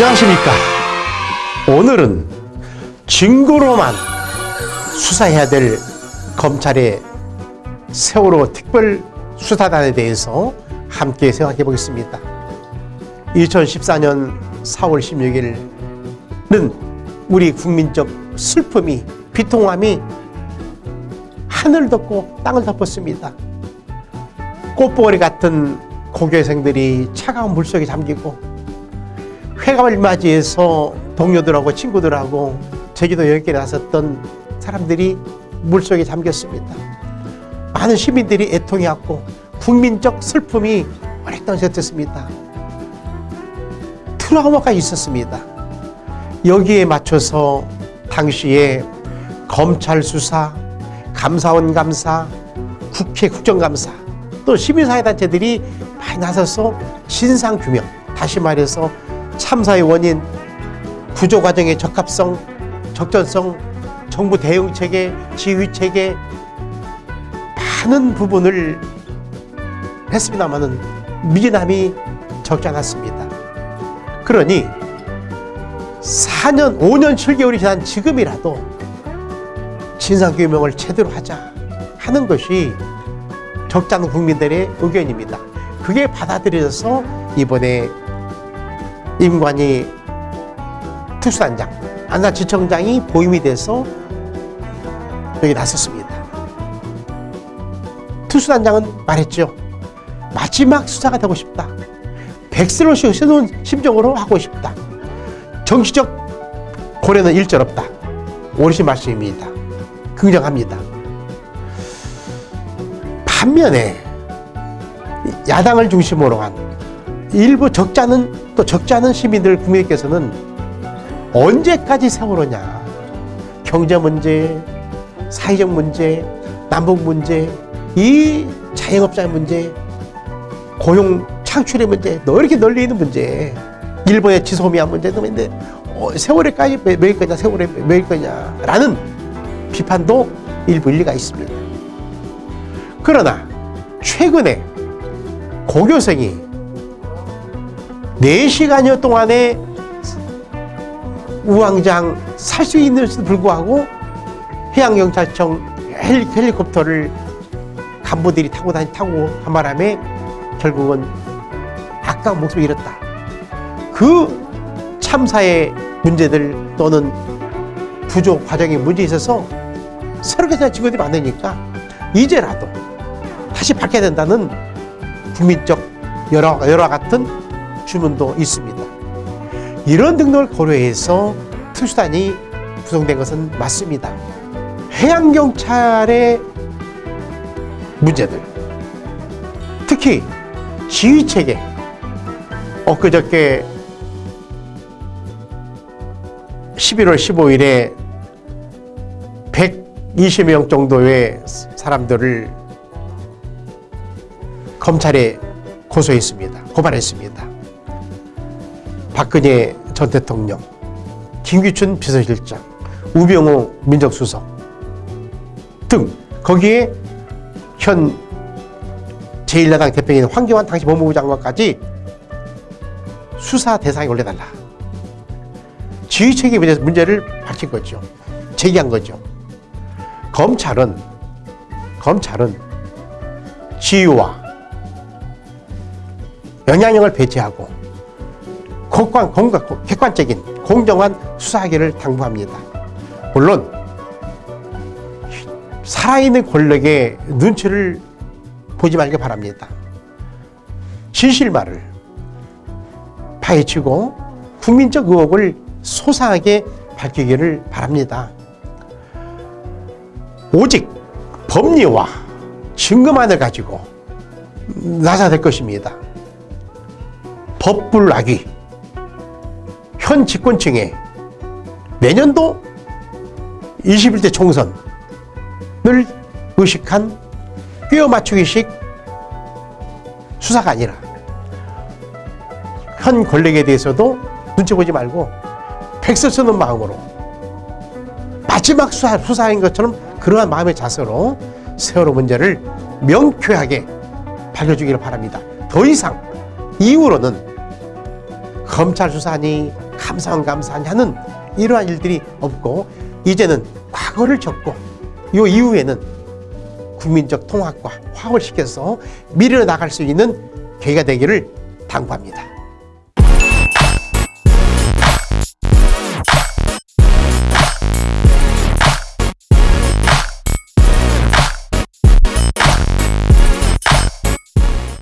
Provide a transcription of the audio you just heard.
안녕하십니까. 오늘은 증거로만 수사해야 될 검찰의 세월호 특별 수사단에 대해서 함께 생각해 보겠습니다. 2014년 4월 16일은 우리 국민적 슬픔이 비통함이 하늘을 덮고 땅을 덮었습니다. 꽃보리 같은 고교생들이 차가운 물속에 잠기고 회감을 맞이해서 동료들하고 친구들하고 제주도 여행길에 나섰던 사람들이 물속에 잠겼습니다. 많은 시민들이 애통해왔고 국민적 슬픔이 오랫동안 지속됐습니다. 트라우마가 있었습니다. 여기에 맞춰서 당시에 검찰 수사, 감사원 감사, 국회 국정감사 또 시민사회단체들이 많이 나서서 진상규명 다시 말해서 참사의 원인, 구조 과정의 적합성, 적절성, 정부 대응 체계, 지휘 체계 많은 부분을 했습니다마는 미진함이 적지 않았습니다. 그러니 4년, 5년 7개월이 지난 지금이라도 진상규명을 제대로 하자 하는 것이 적지 않은 국민들의 의견입니다. 그게 받아들여져서 이번에 임관희 특수단장, 안산지청장이 보임이 돼서 여기 나섰습니다. 특수단장은 말했죠. 마지막 수사가 되고 싶다. 백슬로시 새로운 심정으로 하고 싶다. 정치적 고려는 일절 없다. 오르신 말씀입니다. 긍정합니다. 반면에 야당을 중심으로 한 일부 않은 또 적지 않은 시민들 국민께서는 언제까지 세월호냐 경제 문제, 사회적 문제, 남북 문제, 이 자영업자의 문제, 고용 창출의 문제, 너 이렇게 널리 있는 문제, 일본의 지소미아 문제도 있는데 어, 세월에까지 매일 거냐, 세월에 매일 거냐라는 비판도 일부 일리가 있습니다. 그러나 최근에 고교생이 4시간여 동안에 우왕장 살 수 있는데도 불구하고 해양경찰청 헬리, 콥터를 간부들이 타고 다니 타고 한 바람에 결국은 아까운 목숨을 잃었다. 그 참사의 문제들 또는 구조 과정에 문제 있어서 새롭게 생각 친구들이 많으니까 이제라도 다시 밝혀야 된다는 국민적 여러, 여러 같은 주문도 있습니다. 이런 등등을 고려해서 특수단이 구성된 것은 맞습니다. 해양경찰의 문제들, 특히 지휘체계, 엊그저께 11월 15일에 120명 정도의 사람들을 검찰에 고소했습니다. 고발했습니다. 박근혜 전 대통령, 김기춘 비서실장, 우병우 민정수석 등 거기에 현 제1야당 대표인 황교안 당시 법무부 장관까지 수사 대상에 올려달라. 지휘체계 문제, 문제를 밝힌 거죠. 제기한 거죠. 검찰은 검찰은 지휘와 영향력을 배제하고 객관, 객관적인 공정한 수사하기를 당부합니다. 물론 살아있는 권력의 눈치를 보지 말기 바랍니다. 진실말을 파헤치고 국민적 의혹을 소상하게 밝히기를 바랍니다. 오직 법리와 증거만을 가지고 나서야 될 것입니다. 법불락이 현 집권층에 내년도 21대 총선을 의식한 꿰어 맞추기식 수사가 아니라 현 권력에 대해서도 눈치 보지 말고 백서 쓰는 마음으로 마지막 수사, 수사인 것처럼 그러한 마음의 자세로 세월호 문제를 명쾌하게 밝혀주기를 바랍니다. 더 이상 이후로는 검찰 수사니 감사원 감사하니 하는 이러한 일들이 없고 이제는 과거를 접고 요 이후에는 국민적 통합과 화합을 시켜서 미래로 나갈 수 있는 계기가 되기를 당부합니다.